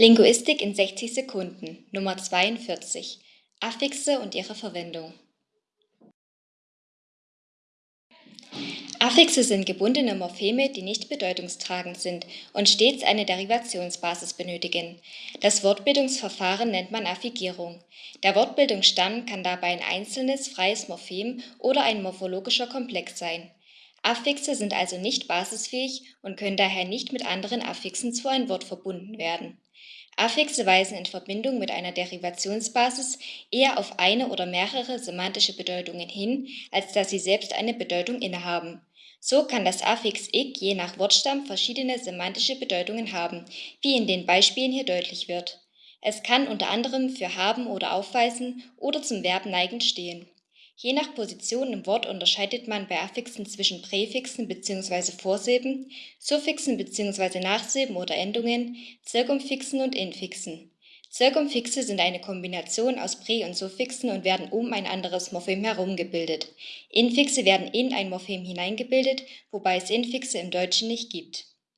Linguistik in 60 Sekunden Nummer 42 Affixe und ihre Verwendung Affixe sind gebundene Morpheme, die nicht bedeutungstragend sind und stets eine Derivationsbasis benötigen. Das Wortbildungsverfahren nennt man Affigierung. Der Wortbildungsstamm kann dabei ein einzelnes, freies Morphem oder ein morphologischer Komplex sein. Affixe sind also nicht basisfähig und können daher nicht mit anderen Affixen zu einem Wort verbunden werden. Affixe weisen in Verbindung mit einer Derivationsbasis eher auf eine oder mehrere semantische Bedeutungen hin, als dass sie selbst eine Bedeutung innehaben. So kann das Affix -ig je nach Wortstamm verschiedene semantische Bedeutungen haben, wie in den Beispielen hier deutlich wird. Es kann unter anderem für haben oder aufweisen oder zum Verb neigen stehen Je nach Position im Wort unterscheidet man bei Affixen zwischen Präfixen bzw. Vorsilben, Suffixen bzw. Nachsilben oder Endungen, Zirkumfixen und Infixen. Zirkumfixe sind eine Kombination aus Prä und Suffixen und werden um ein anderes Morphem herum gebildet. Infixe werden in ein Morphem hineingebildet, wobei es Infixe im Deutschen nicht gibt